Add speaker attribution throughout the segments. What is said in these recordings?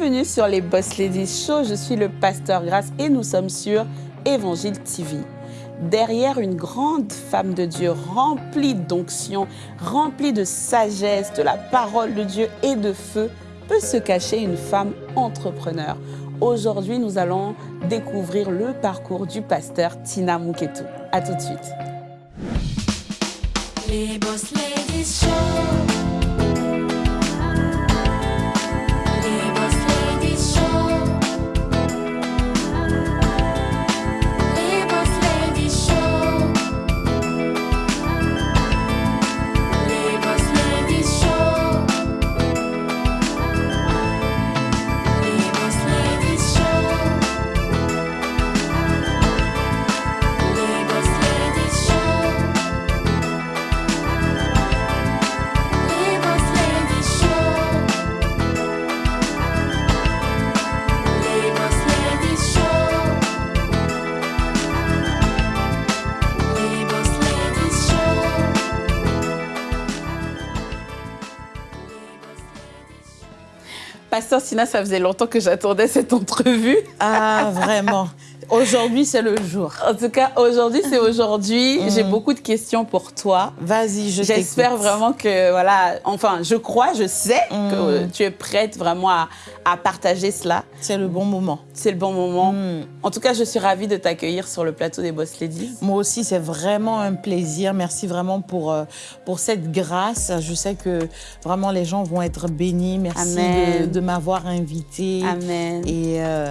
Speaker 1: Bienvenue sur les Boss Ladies Show. Je suis le pasteur Grace et nous sommes sur Évangile TV. Derrière une grande femme de Dieu remplie d'onction, remplie de sagesse, de la parole de Dieu et de feu, peut se cacher une femme entrepreneur. Aujourd'hui, nous allons découvrir le parcours du pasteur Tina Muketu. A tout de suite.
Speaker 2: Les Boss Ladies Show.
Speaker 1: Pasteur Tina, ça faisait longtemps que j'attendais cette entrevue.
Speaker 3: Ah, vraiment. Aujourd'hui, c'est le jour.
Speaker 1: En tout cas, aujourd'hui, c'est aujourd'hui. J'ai beaucoup de questions pour toi.
Speaker 3: Vas-y, je
Speaker 1: J'espère vraiment que, voilà, enfin, je crois, je sais que
Speaker 3: Mm.
Speaker 1: tu es prête vraiment à, à partager cela.
Speaker 3: C'est le bon moment.
Speaker 1: C'est le bon moment.
Speaker 3: Mm.
Speaker 1: En tout cas, je suis ravie de t'accueillir sur le plateau des Boss Ladies.
Speaker 3: Moi aussi, c'est vraiment un plaisir. Merci vraiment pour, euh, pour cette grâce. Je sais que vraiment les gens vont être bénis. Merci
Speaker 1: Amen.
Speaker 3: de, de m'avoir invité.
Speaker 1: Amen.
Speaker 3: Et euh,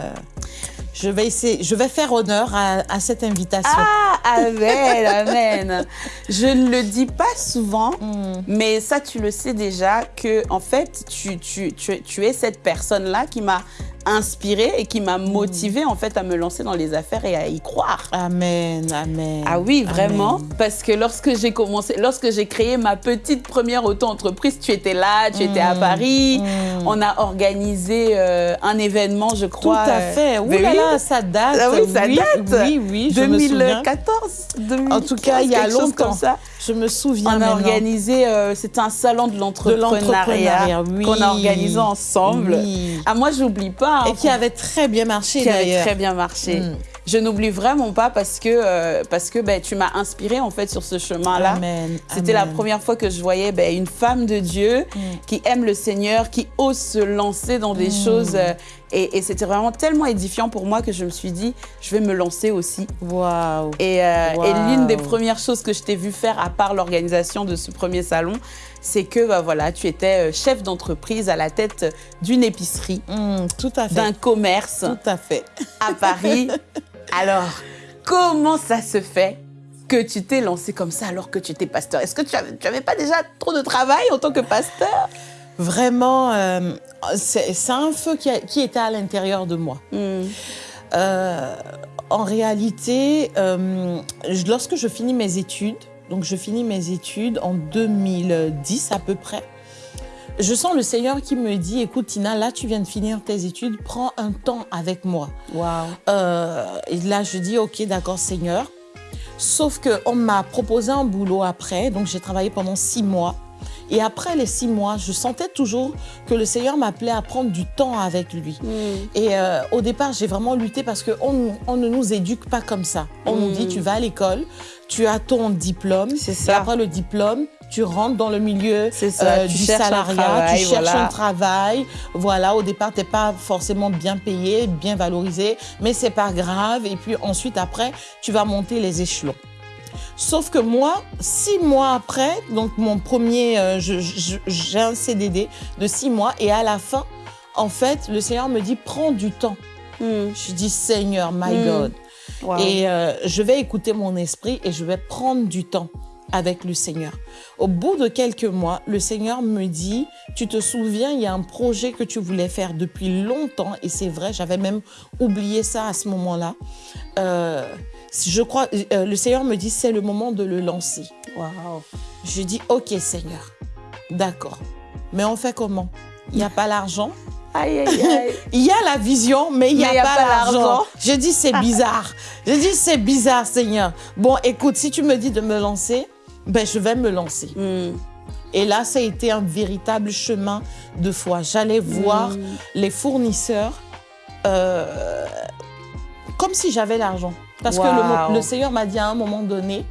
Speaker 3: je vais essayer, je vais faire honneur à, à cette invitation.
Speaker 1: Ah, amen, amen. Je ne le dis pas souvent,
Speaker 3: Mm.
Speaker 1: mais ça, tu le sais déjà, que en fait, tu, tu, tu, es- tu es cette personne-là qui m'a inspirée et qui m'a motivée en fait à me lancer dans les affaires et à y croire.
Speaker 3: Amen, amen.
Speaker 1: Ah oui, vraiment.
Speaker 3: Amen.
Speaker 1: Parce que lorsque j'ai commencé, lorsque j'ai créé ma petite première auto-entreprise, tu étais là, tu étais à
Speaker 3: Mm,
Speaker 1: Paris.
Speaker 3: mm.
Speaker 1: On a organisé euh, un événement, je
Speaker 3: Tout
Speaker 1: crois.
Speaker 3: à
Speaker 1: euh,
Speaker 3: fait.
Speaker 1: Mais
Speaker 3: là
Speaker 1: oui.
Speaker 3: là, ça date.
Speaker 1: Ah oui, ça date.
Speaker 3: Oui, oui, je me souviens.
Speaker 1: 2014, 2015,
Speaker 3: En tout cas, il y a longtemps.
Speaker 1: comme ça.
Speaker 3: Je me souviens
Speaker 1: On a organisé, euh, c'était un salon de l'entrepreneuriat
Speaker 3: oui.
Speaker 1: qu'on a organisé ensemble.
Speaker 3: Oui.
Speaker 1: Ah, moi, j'oublie pas. hein,
Speaker 3: Et qui avait très bien marché
Speaker 1: qui avait très bien marché.
Speaker 3: Mm.
Speaker 1: Je n'oublie vraiment pas parce que, euh, parce que ben, tu m'as inspiré en fait sur ce chemin-là. C'était la première fois que je voyais ben, une femme de Dieu
Speaker 3: Mm.
Speaker 1: qui aime le Seigneur, qui ose se lancer dans des
Speaker 3: Mm.
Speaker 1: choses. euh, et et c'était vraiment tellement édifiant pour moi que je me suis dit, je vais me lancer aussi.
Speaker 3: Waouh.
Speaker 1: Et, euh, et l'une des premières choses que je t'ai vu faire, à part l'organisation de ce premier salon, c'est que bah, voilà, tu étais chef d'entreprise à la tête d'une épicerie,
Speaker 3: Mm,
Speaker 1: d'un commerce
Speaker 3: Tout à fait.
Speaker 1: à Paris. Alors, comment ça se fait que tu t'es lancé comme ça alors que tu étais pasteur? Est-ce que tu avais, tu avais pas déjà trop de travail en tant que pasteur?
Speaker 3: Vraiment, euh, c'est un feu qui, a- qui était à l'intérieur de moi.
Speaker 1: Hmm.
Speaker 3: Euh, en réalité, euh, lorsque je finis mes études, donc je finis mes études en 2010 à peu près, je sens le Seigneur qui me dit, écoute Tina, là tu viens de finir tes études, prends un temps avec moi.
Speaker 1: Waouh.
Speaker 3: Euh, et là, je dis, OK, d'accord, Seigneur. Sauf qu'on m'a proposé un boulot après, donc j'ai travaillé pendant six mois. Et après les six mois, je sentais toujours que le Seigneur m'appelait à prendre du temps avec lui.
Speaker 1: Hmm.
Speaker 3: Et euh, au départ, j'ai vraiment lutté parce qu'on on ne nous éduque pas comme ça. On nous dit,
Speaker 1: Mm.
Speaker 3: tu vas à l'école, tu as ton diplôme,
Speaker 1: C'est
Speaker 3: et
Speaker 1: ça.
Speaker 3: après le diplôme, tu rentres dans le milieu
Speaker 1: ça,
Speaker 3: euh, du salariat,
Speaker 1: travail,
Speaker 3: tu cherches
Speaker 1: voilà.
Speaker 3: un travail. Voilà, au départ, tu n'es pas forcément bien payé, bien valorisé, mais c'est pas grave. Et puis ensuite, après, tu vas monter les échelons. Sauf que moi, six mois après, donc mon premier, euh, j'ai un CDD de six mois et à la fin, en fait, le Seigneur me dit prends du temps.
Speaker 1: Hmm.
Speaker 3: Je dis Seigneur, my
Speaker 1: Mm.
Speaker 3: God. Et euh, je vais écouter mon esprit et je vais prendre du temps avec le Seigneur. Au bout de quelques mois, le Seigneur me dit, tu te souviens, il y a un projet que tu voulais faire depuis longtemps, et c'est vrai, j'avais même oublié ça à ce moment-là. Euh, je crois, euh, le Seigneur me dit, c'est le moment de le lancer.
Speaker 1: Waouh.
Speaker 3: Je dis, ok Seigneur, d'accord. Mais on fait comment? Il n'y a pas l'argent?
Speaker 1: Aïe, aïe, aïe.
Speaker 3: il y a la vision, mais il n'y a, pas, l'argent. Je dis, c'est bizarre. Je dis, c'est bizarre, Seigneur. Bon, écoute, si tu me dis de me lancer, ben, je vais me lancer.
Speaker 1: Hmm.
Speaker 3: Et là, ça a été un véritable chemin de foi. J'allais voir
Speaker 1: Mm.
Speaker 3: les fournisseurs euh, comme si j'avais l'argent. Parce que le, Seigneur m'a dit à un moment donné,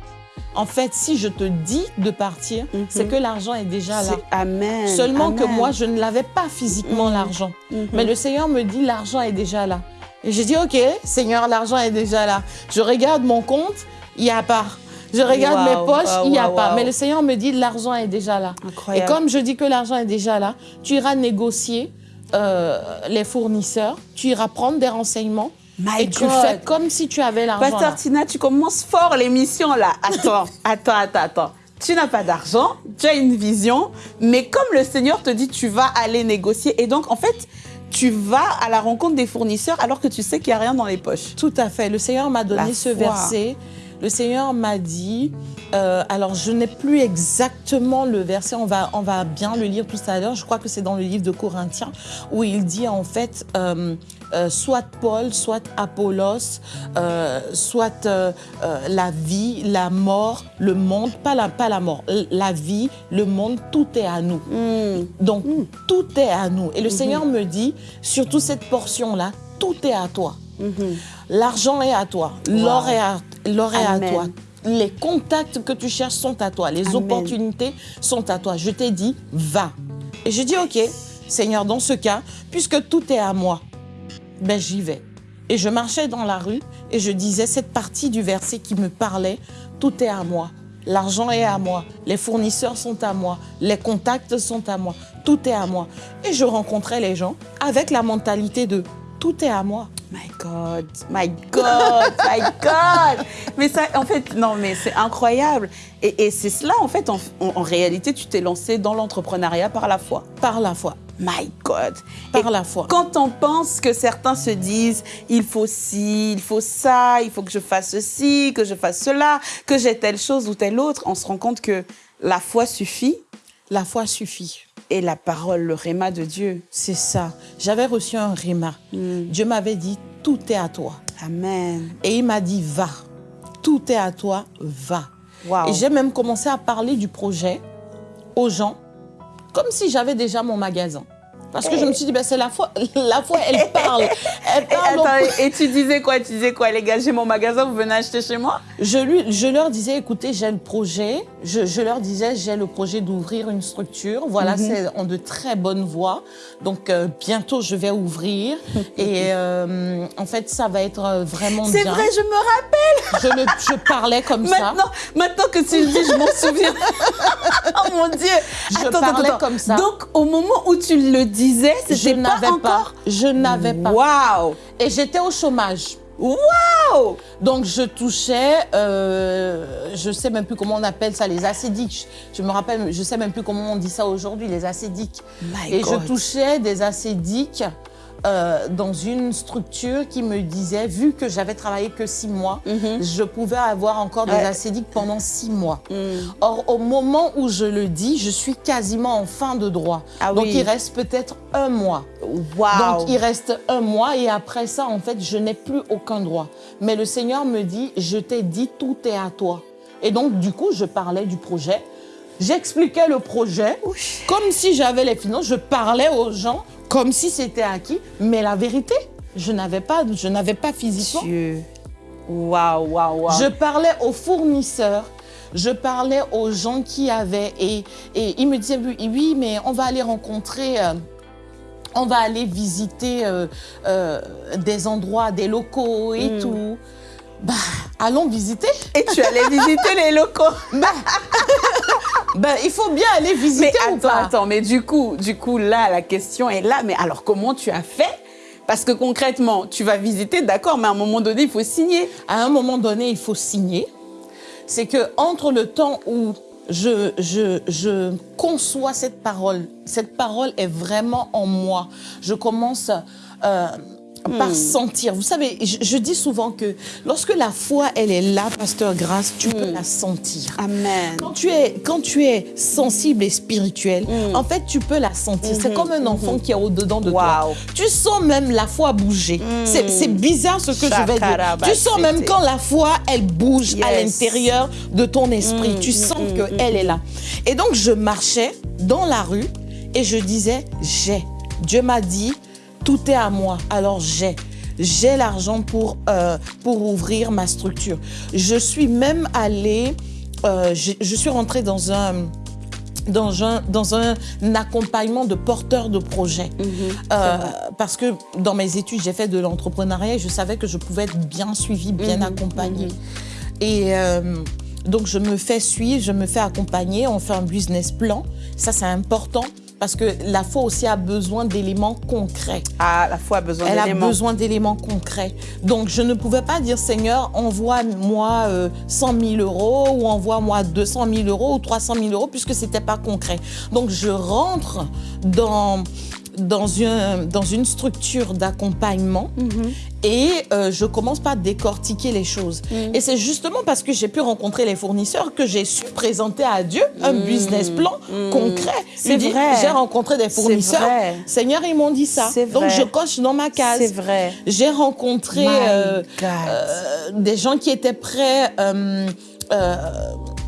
Speaker 3: en fait, si je te dis de partir,
Speaker 1: Mhm.
Speaker 3: c'est que l'argent est déjà là.
Speaker 1: Amen.
Speaker 3: Seulement que moi, je ne l'avais pas physiquement,
Speaker 1: Mhm.
Speaker 3: l'argent.
Speaker 1: Mhm.
Speaker 3: Mais le Seigneur me dit, l'argent est déjà là. Et j'ai dit, OK, Seigneur, l'argent est déjà là. Je regarde mon compte, il n'y a pas. Je regarde
Speaker 1: Wow,
Speaker 3: mes poches,
Speaker 1: wow,
Speaker 3: il n'y a
Speaker 1: wow,
Speaker 3: pas. Mais le Seigneur me dit, l'argent est déjà là.
Speaker 1: Incroyable.
Speaker 3: Et comme je dis que l'argent est déjà là, tu iras négocier euh, les fournisseurs, tu iras prendre des renseignements
Speaker 1: My
Speaker 3: et tu fais comme si tu avais l'argent
Speaker 1: Pasteur. Tina, tu commences fort l'émission là. Attends, attends, attends, attends. Tu n'as pas d'argent, tu as une vision, mais comme le Seigneur te dit, tu vas aller négocier. Et donc, en fait, tu vas à la rencontre des fournisseurs alors que tu sais qu'il n'y a rien dans les poches.
Speaker 3: Tout à fait. Le Seigneur m'a donné
Speaker 1: La
Speaker 3: ce
Speaker 1: foi.
Speaker 3: verset. Le Seigneur m'a dit, euh, alors je n'ai plus exactement le verset, on va, on va bien le lire tout à l'heure, je crois que c'est dans le livre de Corinthiens, où il dit en fait, euh, euh, soit Paul, soit Apollos, soit la vie, la mort, le monde, pas la, pas la mort, la vie, le monde, tout est à nous.
Speaker 1: Hmm.
Speaker 3: Donc, tout est à nous. Et le Seigneur me dit, surtout cette portion-là, tout est à toi.
Speaker 1: Mhm.
Speaker 3: L'argent est à toi, l'or est à, l'or est à toi. Les contacts que tu cherches sont à toi, les
Speaker 1: Amen.
Speaker 3: opportunités sont à toi. Je t'ai dit, va. Et je dis, ok, Seigneur, dans ce cas, puisque tout est à moi, ben j'y vais. Et je marchais dans la rue et je disais cette partie du verset qui me parlait, tout est à moi. L'argent est à moi, les fournisseurs sont à moi, les contacts sont à moi, tout est à moi. Et je rencontrais les gens avec la mentalité de tout est à moi.
Speaker 1: My God, my God, my God. Mais ça, en fait, non, mais c'est incroyable. Et, et c'est cela, en fait, en, réalité, tu t'es lancé dans l'entrepreneuriat par la foi.
Speaker 3: Par la foi.
Speaker 1: My God.
Speaker 3: Par
Speaker 1: Et
Speaker 3: la foi.
Speaker 1: Quand on pense que certains se disent, il faut ci, il faut ça, il faut que je fasse ceci, que je fasse cela, que j'ai telle chose ou telle autre, on se rend compte que la foi suffit
Speaker 3: La foi suffit.
Speaker 1: Et la parole, le réma de Dieu.
Speaker 3: C'est ça. J'avais reçu un rhéma.
Speaker 1: Mm.
Speaker 3: Dieu m'avait dit, tout est à toi.
Speaker 1: Amen.
Speaker 3: Et il m'a dit, va. Tout est à toi, va.
Speaker 1: Wow.
Speaker 3: Et j'ai même commencé à parler du projet aux gens, comme si j'avais déjà mon magasin. Parce que je me suis dit, ben, c'est la foi. La foi, elle parle. Elle parle.
Speaker 1: attends, et tu disais quoi Tu disais quoi Les gars, j'ai mon magasin, vous venez acheter chez moi?
Speaker 3: Je, lui, je leur disais, écoutez, j'ai le projet. Je, je leur disais, j'ai le projet d'ouvrir une structure. Voilà,
Speaker 1: Mhm.
Speaker 3: c'est en de très bonnes voies. Donc, euh, bientôt, je vais ouvrir. Et euh, en fait, ça va être euh, vraiment
Speaker 1: C'est
Speaker 3: bien.
Speaker 1: vrai, je me rappelle.
Speaker 3: Je, le- je parlais comme ça.
Speaker 1: Maintenant, que tu le dis, je m'en souviens. oh mon Dieu.
Speaker 3: Je parlais comme ça.
Speaker 1: Donc, au moment où tu le disais, c'était pas
Speaker 3: n'avais pas.
Speaker 1: encore.
Speaker 3: Je n'avais pas.
Speaker 1: Waouh.
Speaker 3: Et j'étais au chômage.
Speaker 1: Waouh.
Speaker 3: Donc je touchais, euh, je sais même plus comment on appelle ça, les acédiques. Je me rappelle, je sais même plus comment on dit ça aujourd'hui, les acédiques.
Speaker 1: My
Speaker 3: Et
Speaker 1: God.
Speaker 3: je touchais des acédiques euh, dans une structure qui me disait, vu que j'avais travaillé que six mois,
Speaker 1: Mhm.
Speaker 3: je pouvais avoir encore des
Speaker 1: Ouais.
Speaker 3: acédiques pendant six mois.
Speaker 1: Mm.
Speaker 3: Or, au moment où je le dis, je suis quasiment en fin de droit.
Speaker 1: Ah
Speaker 3: Donc,
Speaker 1: oui.
Speaker 3: il reste peut-être un mois. Donc il reste un mois et après ça, en fait, je n'ai plus aucun droit. Mais le Seigneur me dit, je t'ai dit, tout est à toi. Et donc, du coup, je parlais du projet. J'expliquais le projet comme si j'avais les finances. Je parlais aux gens comme si c'était acquis. Mais la vérité, je n'avais pas, je n'avais pas physiquement.
Speaker 1: Dieu. Waouh, waouh, waouh.
Speaker 3: Je parlais aux fournisseurs. Je parlais aux gens qui avaient et, et ils me disaient oui, mais on va aller rencontrer, euh, on va aller visiter euh, euh, des endroits, des locaux et
Speaker 1: Mm.
Speaker 3: tout. Bah, allons visiter.
Speaker 1: Et tu allais visiter les locaux.
Speaker 3: Ben, il faut bien aller
Speaker 1: Mais
Speaker 3: visiter ou
Speaker 1: attends,
Speaker 3: pas?
Speaker 1: attends, mais du coup, du coup, là, la question est là. Mais alors, comment tu as fait? Parce que concrètement, tu vas visiter, d'accord, mais à un moment donné, il faut signer.
Speaker 3: À un moment donné, il faut signer. C'est que entre le temps où je, je, je conçois cette parole, cette parole est vraiment en moi. Je commence euh, par sentir. Vous savez, je, je dis souvent que lorsque la foi, elle est là, Pasteur Grâce, tu peux la sentir.
Speaker 1: Amen.
Speaker 3: Quand tu, es, quand tu es sensible et spirituel, en fait, tu peux la sentir. C'est comme un enfant qui est au-dedans de toi.
Speaker 1: Wow.
Speaker 3: Tu sens même la foi bouger. C'est- bizarre ce que je vais dire. Tu sens même quand la foi, elle bouge à l'intérieur de ton esprit. tu sens qu'elle est là. Et donc, je marchais dans la rue et je disais j'ai. Dieu m'a dit tout est à moi, alors j'ai. J'ai l'argent pour, euh, pour ouvrir ma structure. Je suis même allée, euh, je, je suis rentrée dans un, dans un, dans un accompagnement de porteurs de projets. Euh, parce que dans mes études, j'ai fait de l'entrepreneuriat et je savais que je pouvais être bien suivie, bien accompagnée. Et euh, donc, je me fais suivre, je me fais accompagner, on fait un business plan. Ça, c'est important parce que la foi aussi a besoin d'éléments concrets.
Speaker 1: Ah, la foi a besoin
Speaker 3: Elle a
Speaker 1: d'éléments.
Speaker 3: besoin d'éléments concrets. Donc, je ne pouvais pas dire, Seigneur, envoie-moi euh, 100 000 euros ou envoie-moi 200 000 euros ou 300 000 euros puisque ce n'était pas concret. Donc, je rentre dans, dans, une, dans une structure d'accompagnement et euh, je commence par décortiquer les choses. Et c'est justement parce que j'ai pu rencontrer les fournisseurs que j'ai su présenter à Dieu un business plan concret.
Speaker 1: C'est vrai.
Speaker 3: J'ai rencontré des fournisseurs. Seigneur, ils m'ont dit ça. Donc, je coche dans ma case.
Speaker 1: C'est vrai.
Speaker 3: J'ai rencontré euh, euh, des gens qui étaient prêts euh,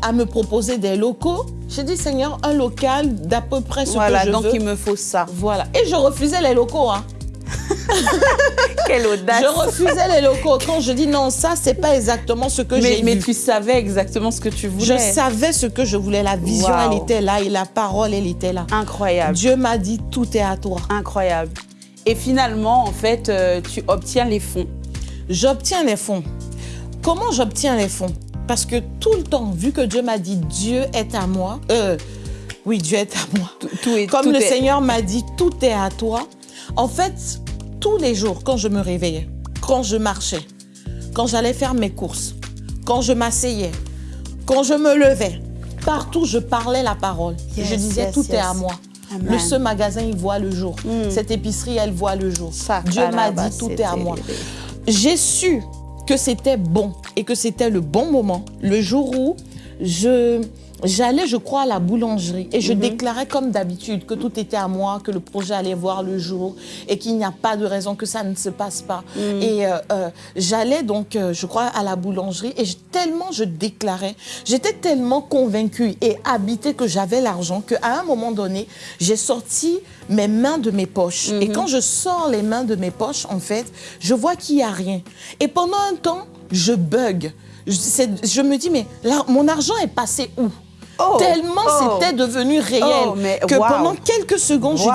Speaker 3: à me proposer des locaux. J'ai dit, Seigneur, un local d'à peu près ce
Speaker 1: Voilà,
Speaker 3: que je
Speaker 1: donc
Speaker 3: veux.
Speaker 1: il me faut ça.
Speaker 3: Voilà. Et je refusais les locaux. Hein.
Speaker 1: Quelle audace.
Speaker 3: Je refusais les locaux. Quand je dis non, ça, c'est pas exactement ce que
Speaker 1: mais,
Speaker 3: j'ai
Speaker 1: mais
Speaker 3: vu.
Speaker 1: tu savais exactement ce que tu voulais.
Speaker 3: Je savais ce que je voulais. La vision,
Speaker 1: Wow.
Speaker 3: elle était là et la parole, elle était là.
Speaker 1: Incroyable.
Speaker 3: Dieu m'a dit, tout est à toi.
Speaker 1: Incroyable. Et finalement, en fait, euh, tu obtiens les fonds.
Speaker 3: J'obtiens les fonds. Comment j'obtiens les fonds? Parce que tout le temps, vu que Dieu m'a dit Dieu est à moi, euh, oui, Dieu est à moi.
Speaker 1: Tout, tout est,
Speaker 3: Comme
Speaker 1: tout
Speaker 3: le
Speaker 1: est-
Speaker 3: Seigneur m'a dit tout est à toi. En fait, tous les jours, quand je me réveillais, quand je marchais, quand j'allais faire mes courses, quand je m'asseyais, quand je me levais, partout je parlais la parole.
Speaker 1: Yes,
Speaker 3: je disais
Speaker 1: yes,
Speaker 3: tout est à moi.
Speaker 1: Amen.
Speaker 3: Le, ce magasin, il voit le jour. Cette épicerie, elle voit le jour.
Speaker 1: Ça,
Speaker 3: Dieu m'a dit tout est à moi. J'ai su que c'était bon et que c'était le bon moment le jour où je j'allais, je crois, à la boulangerie et je déclarais comme d'habitude que tout était à moi, que le projet allait voir le jour et qu'il n'y a pas de raison que ça ne se passe pas. Et euh, euh, j'allais donc, euh, je crois, à la boulangerie et je- tellement je déclarais, j'étais tellement convaincue et habitée que j'avais l'argent qu'à un moment donné, j'ai sorti mes mains de mes poches. Et quand je sors les mains de mes poches, en fait, je vois qu'il n'y a rien. Et pendant un temps, je bug. Je, je me dis, mais là, mon argent est passé où?
Speaker 1: Oh,
Speaker 3: Tellement
Speaker 1: oh.
Speaker 3: c'était devenu réel
Speaker 1: Oh, mais
Speaker 3: que
Speaker 1: wow.
Speaker 3: pendant quelques secondes,
Speaker 1: Wow.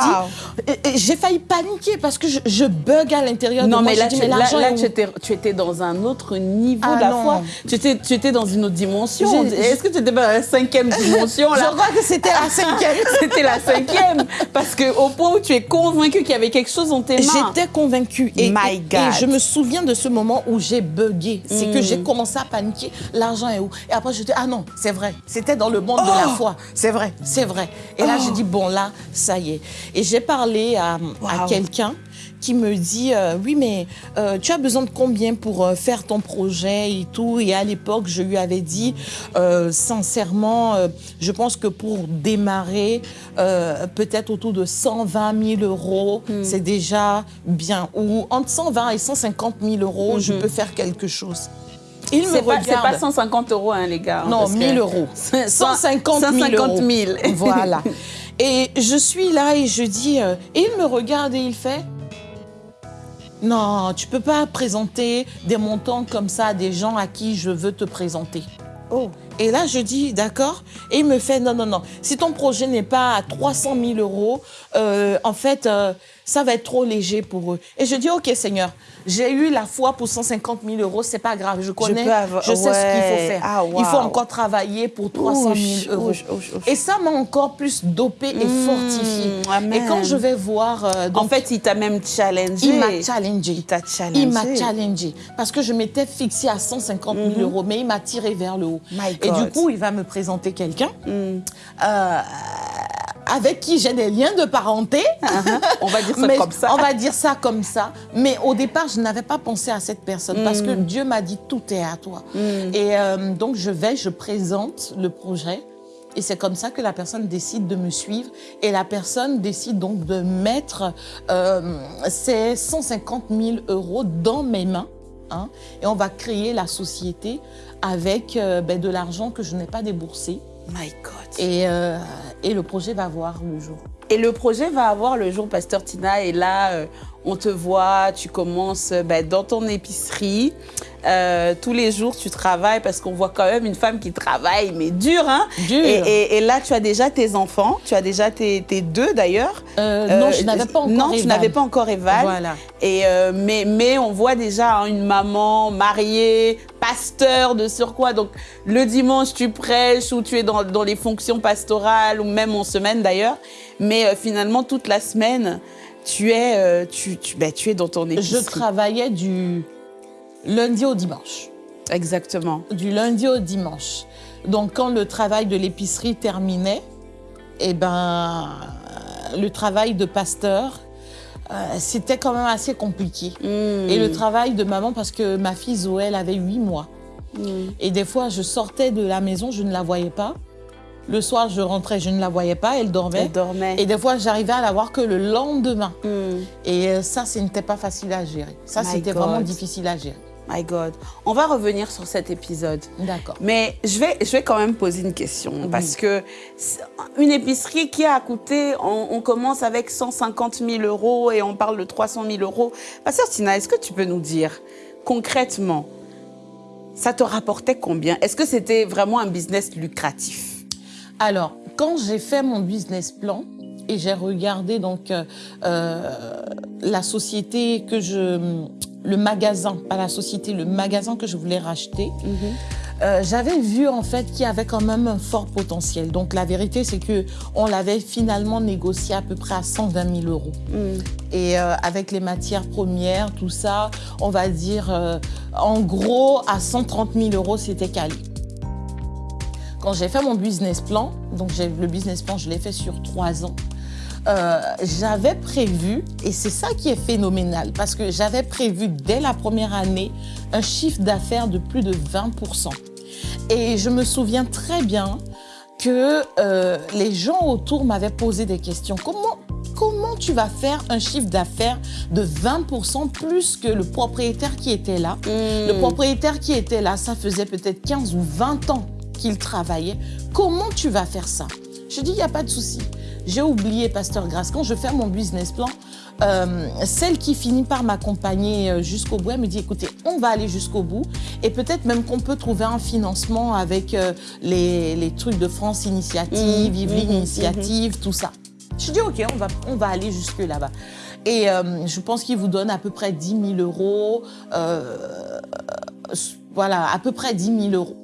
Speaker 3: je dis, j'ai failli paniquer parce que je, je bug à l'intérieur
Speaker 1: Non,
Speaker 3: de moi.
Speaker 1: mais
Speaker 3: Je
Speaker 1: là,
Speaker 3: dis,
Speaker 1: tu,
Speaker 3: mais
Speaker 1: là,
Speaker 3: où
Speaker 1: tu, étais, tu étais dans un autre niveau
Speaker 3: Ah
Speaker 1: de la
Speaker 3: non.
Speaker 1: foi. Tu étais, tu étais dans une autre dimension. Est-ce que tu étais dans la cinquième dimension
Speaker 3: Je
Speaker 1: là?
Speaker 3: crois que c'était la cinquième.
Speaker 1: C'était la cinquième. Parce que au point où tu es convaincu qu'il y avait quelque chose en tes mains.
Speaker 3: J'étais convaincue. Et,
Speaker 1: My
Speaker 3: et-
Speaker 1: God.
Speaker 3: et je me souviens de ce moment où j'ai bugué. C'est
Speaker 1: Mm.
Speaker 3: que j'ai commencé à paniquer. L'argent est où? Et après, je dis, ah non, c'est vrai. C'était dans le monde de la
Speaker 1: Oh.
Speaker 3: foi. C'est vrai, c'est vrai. Et là, j'ai dit, bon, là, ça y est. Et j'ai parlé à, à quelqu'un qui me dit, euh, oui, mais euh, tu as besoin de combien pour euh, faire ton projet et tout? Et à l'époque, je lui avais dit, sincèrement, je pense que pour démarrer, peut-être autour de 120 000 euros, c'est déjà bien. Ou entre 120 et 150 000 euros, je peux faire quelque chose. Il me
Speaker 1: pas, c'est
Speaker 3: regarde.
Speaker 1: pas 150 euros, hein, les gars. hein,
Speaker 3: Non,
Speaker 1: parce que-
Speaker 3: 1000 euros. 150 000
Speaker 1: 150 000.
Speaker 3: euros. Voilà. Et je suis là et je dis, euh, et il me regarde et il fait, non, tu peux pas présenter des montants comme ça à des gens à qui je veux te présenter.
Speaker 1: Oh.
Speaker 3: Et là, je dis, d'accord. Et il me fait, non, non, non. Si ton projet n'est pas à 300 000 euros, euh, en fait, euh, ça va être trop léger pour eux. Et je dis, OK, Seigneur, j'ai eu la foi pour 150 000 euros, c'est pas grave. Je connais,
Speaker 1: avoir-
Speaker 3: je sais ce qu'il faut faire.
Speaker 1: Ah,
Speaker 3: Il faut encore travailler pour 300
Speaker 1: Ouch,
Speaker 3: 000 euros.
Speaker 1: ouch, ouch, ouch.
Speaker 3: Et ça m'a encore plus dopé et
Speaker 1: Mm,
Speaker 3: fortifié. Et quand je vais voir, euh, donc,
Speaker 1: En fait, il t'a même challengé.
Speaker 3: il m'a challengé.
Speaker 1: Il t'a challengé.
Speaker 3: Il m'a challengé parce que je m'étais fixée à 150 000 euros, mais il m'a tiré vers le haut.
Speaker 1: My
Speaker 3: Et
Speaker 1: God.
Speaker 3: du coup, il va me présenter quelqu'un
Speaker 1: Mm.
Speaker 3: euh, avec qui j'ai des liens de parenté.
Speaker 1: On va dire ça
Speaker 3: Mais
Speaker 1: comme ça.
Speaker 3: On va dire ça comme ça. Mais au départ, je n'avais pas pensé à cette personne parce
Speaker 1: Mm.
Speaker 3: que Dieu m'a dit tout est à toi. Et euh, donc, je vais, je présente le projet. Et c'est comme ça que la personne décide de me suivre. Et la personne décide donc de mettre euh, ces 150 000 euros dans mes mains. hein. et on va créer la société avec euh, ben, de l'argent que je n'ai pas déboursé
Speaker 1: My God.
Speaker 3: Et, euh, et le projet va voir le jour.
Speaker 1: Et le projet va avoir le jour, Pasteur Tina, et là, euh, on te voit, tu commences euh, ben, dans ton épicerie. Euh, tous les jours, tu travailles parce qu'on voit quand même une femme qui travaille, mais dur, hein
Speaker 3: Dur.
Speaker 1: Et, et- et là, tu as déjà tes enfants, tu as déjà tes, tes deux d'ailleurs.
Speaker 3: Euh, non, je n'avais pas encore
Speaker 1: Non, tu n'avais pas encore Evan.
Speaker 3: Voilà.
Speaker 1: Et mais, mais on voit déjà hein, une maman mariée, pasteur de surcroît. Donc le dimanche, tu prêches ou tu es dans, dans les fonctions pastorales ou même en semaine d'ailleurs. Mais finalement, toute la semaine, tu es, euh, tu, tu, ben, tu es dans ton
Speaker 3: Je
Speaker 1: épicerie.
Speaker 3: travaillais du lundi au dimanche.
Speaker 1: Exactement.
Speaker 3: Du lundi au dimanche. Donc, quand le travail de l'épicerie terminait, eh ben, euh, le travail de pasteur, euh, c'était quand même assez compliqué.
Speaker 1: Mm.
Speaker 3: Et le travail de maman, parce que ma fille Zoé, elle avait huit mois.
Speaker 1: Mm.
Speaker 3: Et des fois, je sortais de la maison, je ne la voyais pas. Le soir, je rentrais, je ne la voyais pas, elle dormait.
Speaker 1: Elle dormait.
Speaker 3: Et des fois, j'arrivais à la voir que le lendemain.
Speaker 1: Mm.
Speaker 3: Et euh, ça, ce n'était pas facile à gérer. Ça,
Speaker 1: My
Speaker 3: c'était
Speaker 1: God.
Speaker 3: vraiment difficile à gérer.
Speaker 1: My God. On va revenir sur cet épisode.
Speaker 3: D'accord.
Speaker 1: Mais je vais, je vais quand même poser une question parce que une épicerie qui a coûté, on, on commence avec 150 000 euros et on parle de 300 000 euros. Pasteur Tina, est-ce que tu peux nous dire concrètement, ça te rapportait combien? Est-ce que c'était vraiment un business lucratif?
Speaker 3: Alors, quand j'ai fait mon business plan et j'ai regardé donc euh, euh, la société que je, le magasin, pas la société, le magasin que je voulais racheter, euh, j'avais vu en fait qu'il y avait quand même un fort potentiel. Donc la vérité, c'est que on l'avait finalement négocié à peu près à 120 000 euros. Et euh, avec les matières premières, tout ça, on va dire, euh, en gros, à 130 000 euros, c'était calé. Quand j'ai fait mon business plan, donc le business plan, je l'ai fait sur trois ans, euh, j'avais prévu, et c'est ça qui est phénoménal, parce que j'avais prévu dès la première année un chiffre d'affaires de plus de 20%. Et je me souviens très bien que euh, les gens autour m'avaient posé des questions. Comment, comment tu vas faire un chiffre d'affaires de 20% plus que le propriétaire qui était là? Le propriétaire qui était là, ça faisait peut-être 15 ou 20 ans qu'il travaillait. Comment tu vas faire ça? Je dis, il n'y a pas de souci. J'ai oublié, Pasteur Grasse, quand je fais mon business plan, euh, celle qui finit par m'accompagner euh, jusqu'au bout, elle me dit, écoutez, on va aller jusqu'au bout et peut-être même qu'on peut trouver un financement avec euh, les, les trucs de France Initiative,
Speaker 1: Mmh,
Speaker 3: Yveline
Speaker 1: mmh,
Speaker 3: Initiative, tout ça. Je dis, OK, on va, on va aller jusque là-bas. Et euh, je pense qu'il vous donne à peu près 10 000 euros. voilà, à peu près 10 000 euros.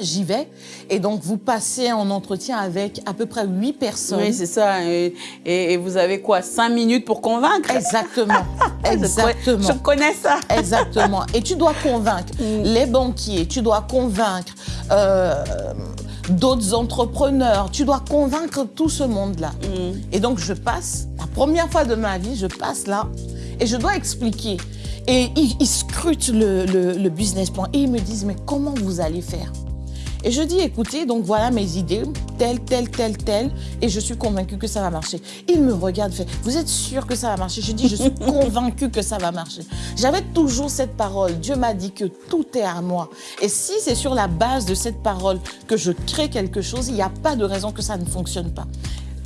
Speaker 3: J'y vais. Et donc, vous passez en entretien avec à peu près 8 personnes.
Speaker 1: Oui, c'est ça. Et, et- et vous avez quoi 5 minutes pour convaincre?
Speaker 3: Exactement. Exactement.
Speaker 1: Je connais ça.
Speaker 3: Exactement. Et tu dois convaincre les banquiers, tu dois convaincre euh, d'autres entrepreneurs, tu dois convaincre tout ce monde-là. Et donc, je passe, la première fois de ma vie, je passe là et je dois expliquer. Et ils, ils scrutent le, le- le business plan et ils me disent, mais comment vous allez faire? Et je dis, écoutez, donc voilà mes idées, telle, telle, telle, telle, et je suis convaincue que ça va marcher. Il me regarde, fait, vous êtes sûr que ça va marcher? Je dis, je suis convaincue que ça va marcher. J'avais toujours cette parole. Dieu m'a dit que tout est à moi. Et si c'est sur la base de cette parole que je crée quelque chose, il n'y a pas de raison que ça ne fonctionne pas.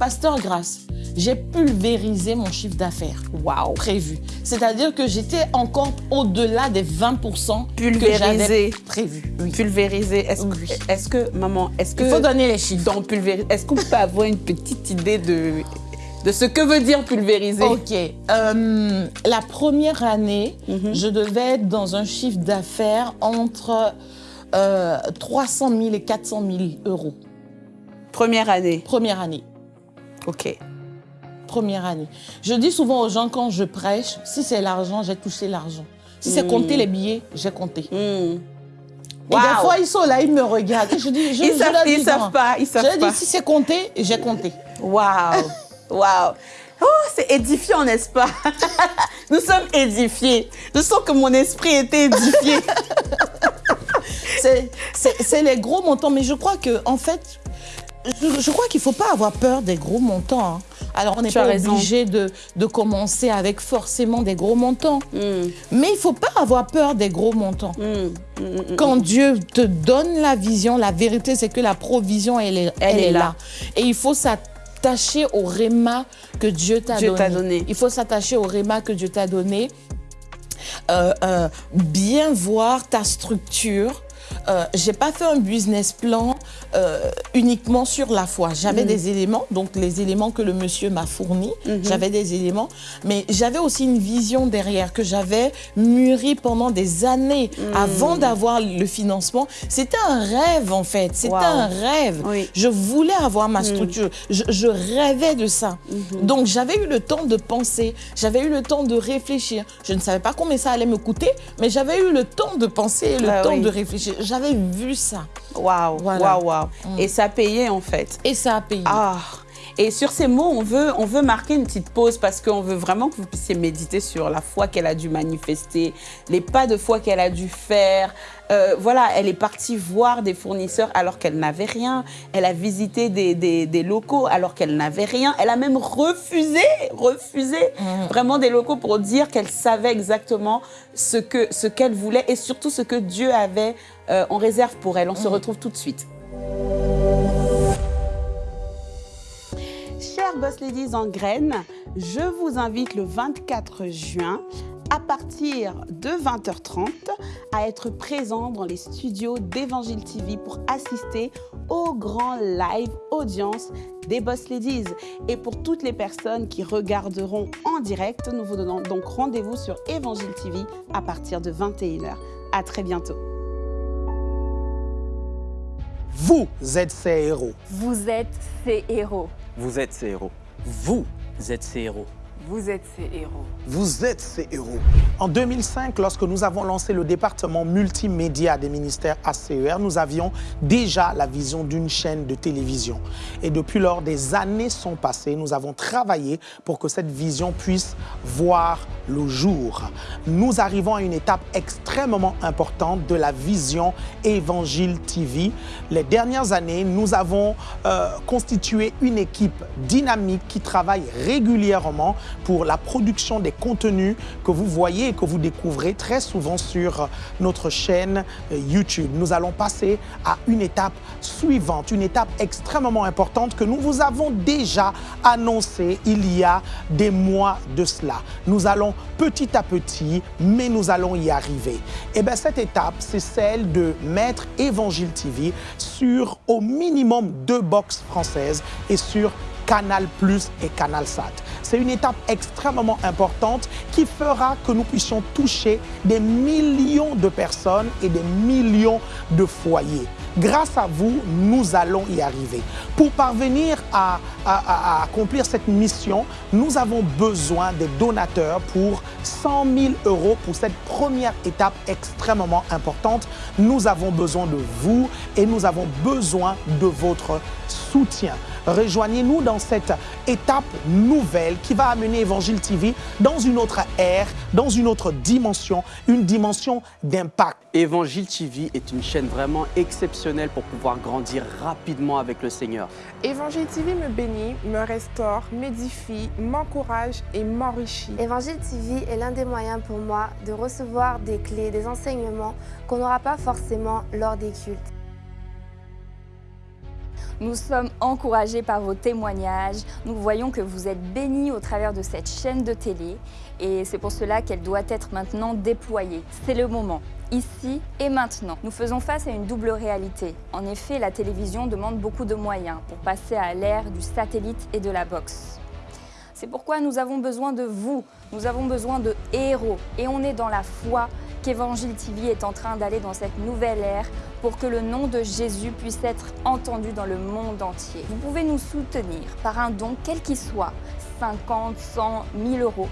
Speaker 3: Pasteur Grâce, j'ai pulvérisé mon chiffre d'affaires
Speaker 1: Waouh.
Speaker 3: prévu. C'est-à-dire que j'étais encore au-delà des 20% que
Speaker 1: Pulvérisé.
Speaker 3: j'avais prévu. Oui.
Speaker 1: Pulvérisé. Est-ce
Speaker 3: Oui.
Speaker 1: que, est-ce que, maman, est-ce que.
Speaker 3: Il faut donner les chiffres.
Speaker 1: dans pulvérisé, est-ce qu'on peut avoir une petite idée de, de ce que veut dire pulvériser?
Speaker 3: Ok. Euh, la première année,
Speaker 1: Mhm.
Speaker 3: je devais être dans un chiffre d'affaires entre euh, 300 000 et 400 000 euros.
Speaker 1: Première année.
Speaker 3: Première année.
Speaker 1: Ok.
Speaker 3: Première année. Je dis souvent aux gens quand je prêche, si c'est l'argent, j'ai touché l'argent. Si c'est
Speaker 1: Mm.
Speaker 3: compter les billets, j'ai compté.
Speaker 1: Hmm.
Speaker 3: Et des fois, ils sont là, ils me regardent. Je dis, je,
Speaker 1: Ils
Speaker 3: je
Speaker 1: savent-
Speaker 3: leur dis
Speaker 1: ils savent pas, ils savent
Speaker 3: je
Speaker 1: pas.
Speaker 3: dis, si c'est compté, j'ai compté.
Speaker 1: Waouh. Waouh. Oh, c'est édifiant, n'est-ce pas? Nous sommes édifiés. Je sens que mon esprit était édifié.
Speaker 3: C'est les gros montants, mais je crois que en fait, je, je crois qu'il ne faut pas avoir peur des gros montants. hein. Alors, on n'est pas obligé de, de commencer avec forcément des gros montants.
Speaker 1: Mm,
Speaker 3: Mais il ne faut pas avoir peur des gros montants.
Speaker 1: mm, mm,
Speaker 3: Quand Dieu te donne la vision, la vérité, c'est que la provision, elle est, elle est là. Et il faut s'attacher au réma que Dieu t'a
Speaker 1: Dieu
Speaker 3: donné.
Speaker 1: t'a donné.
Speaker 3: Il faut s'attacher au réma que Dieu t'a donné. Euh, euh, bien voir ta structure. Euh, j'ai pas fait un business plan euh, uniquement sur la foi. J'avais des éléments, donc les éléments que le monsieur m'a fournis, j'avais des éléments, mais j'avais aussi une vision derrière que j'avais mûri pendant des années avant d'avoir le financement. C'était un rêve en fait, c'était
Speaker 1: Wow.
Speaker 3: un rêve.
Speaker 1: Oui.
Speaker 3: Je voulais avoir ma structure, je, je rêvais de ça. Donc j'avais eu le temps de penser, j'avais eu le temps de réfléchir. Je ne savais pas combien ça allait me coûter, mais j'avais eu le temps de penser, le
Speaker 1: Ah
Speaker 3: temps
Speaker 1: oui.
Speaker 3: de réfléchir. J'avais vu ça
Speaker 1: Waouh, waouh, waouh. Et ça payait en fait.
Speaker 3: et ça a payé.
Speaker 1: Ah. Et sur ces mots, on veut, on veut marquer une petite pause parce qu'on veut vraiment que vous puissiez méditer sur la foi qu'elle a dû manifester, les pas de foi qu'elle a dû faire. Euh, voilà, elle est partie voir des fournisseurs alors qu'elle n'avait rien. Elle a visité des, des- des locaux alors qu'elle n'avait rien. Elle a même refusé, refusé vraiment des locaux pour dire qu'elle savait exactement ce que ce qu'elle voulait et surtout ce que Dieu avait euh, en réserve pour elle. On se retrouve tout de suite. Chers Boss Ladies en graines, je vous invite le 24 juin à partir de 20h30 à être présent dans les studios d'Evangile TV pour assister au grand live audience des Boss Ladies. Et pour toutes les personnes qui regarderont en direct, nous vous donnons donc rendez-vous sur Evangile TV à partir de 21h. À très bientôt.
Speaker 4: Vous êtes ces héros.
Speaker 5: Vous êtes ces héros.
Speaker 6: Vous êtes ces héros.
Speaker 7: Vous êtes ces héros.
Speaker 5: Vous êtes ces héros.
Speaker 4: Vous êtes ces héros. En 2005, lorsque nous avons lancé le département multimédia des ministères ACER, nous avions déjà la vision d'une chaîne de télévision. Et depuis lors, des années sont passées. Nous avons travaillé pour que cette vision puisse voir le jour. Nous arrivons à une étape extrêmement importante de la vision Évangile TV. Les dernières années, nous avons euh, constitué une équipe dynamique qui travaille régulièrement pour la production des contenus que vous voyez et que vous découvrez très souvent sur notre chaîne euh, YouTube. Nous allons passer à une étape suivante, une étape extrêmement importante que nous vous avons déjà annoncée il y a des mois de cela. Nous allons petit à petit, mais nous allons y arriver. Et bien cette étape, c'est celle de mettre Évangile TV sur au minimum deux box françaises et sur Canal Plus et Canal Sat. C'est une étape extrêmement importante qui fera que nous puissions toucher des millions de personnes et des millions de foyers. Grâce à vous, nous allons y arriver. Pour parvenir à, accomplir cette mission, nous avons besoin des donateurs pour 100 000 euros pour cette première étape extrêmement importante. Nous avons besoin de vous et nous avons besoin de votre soutien. Rejoignez-nous dans cette étape nouvelle qui va amener Évangile TV dans une autre ère, dans une autre dimension, une dimension d'impact.
Speaker 6: Évangile TV est une chaîne vraiment exceptionnelle pour pouvoir grandir rapidement avec le Seigneur.
Speaker 8: Évangile TV me bénit, me restaure, m'édifie, m'encourage et m'enrichit.
Speaker 9: Évangile TV est l'un des moyens pour moi de recevoir des clés, des enseignements qu'on n'aura pas forcément lors des cultes.
Speaker 5: Nous sommes encouragés par vos témoignages. Nous voyons que vous êtes bénis au travers de cette chaîne de télé et c'est pour cela qu'elle doit être maintenant déployée. C'est le moment, ici et maintenant. Nous faisons face à une double réalité. En effet, la télévision demande beaucoup de moyens pour passer à l'ère du satellite et de la boxe. C'est pourquoi nous avons besoin de vous, nous avons besoin de héros. Et on est dans la foi qu'Évangile TV est en train d'aller dans cette nouvelle ère pour que le nom de Jésus puisse être entendu dans le monde entier. Vous pouvez nous soutenir par un don quel qu'il soit, 50, 100, 1000 euros,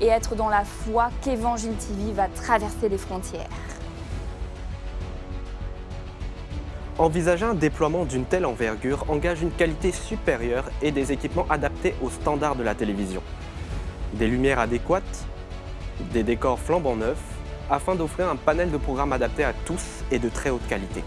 Speaker 5: et être dans la foi qu'Évangile TV va traverser les frontières.
Speaker 6: Envisager un déploiement d'une telle envergure engage une qualité supérieure et des équipements adaptés aux standards de la télévision. Des lumières adéquates, des décors flambant neufs, afin d'offrir un panel de programmes adaptés à tous et de très haute qualité.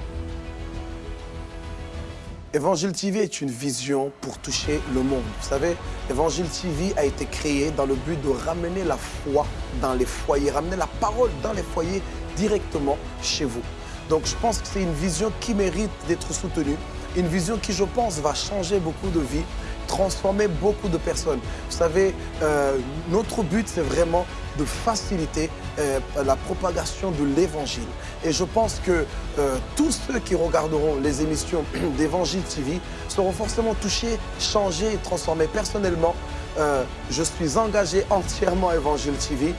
Speaker 10: Évangile TV est une vision pour toucher le monde. Vous savez, Évangile TV a été créé dans le but de ramener la foi dans les foyers, ramener la parole dans les foyers directement chez vous. Donc je pense que c'est une vision qui mérite d'être soutenue, une vision qui, je pense, va changer beaucoup de vies, transformer beaucoup de personnes. Vous savez, euh, notre but, c'est vraiment de faciliter euh, la propagation de l'évangile. Et je pense que euh, tous ceux qui regarderont les émissions d'Évangile TV seront forcément touchés, changés et transformés. Personnellement, euh, je suis engagé entièrement à Évangile TV,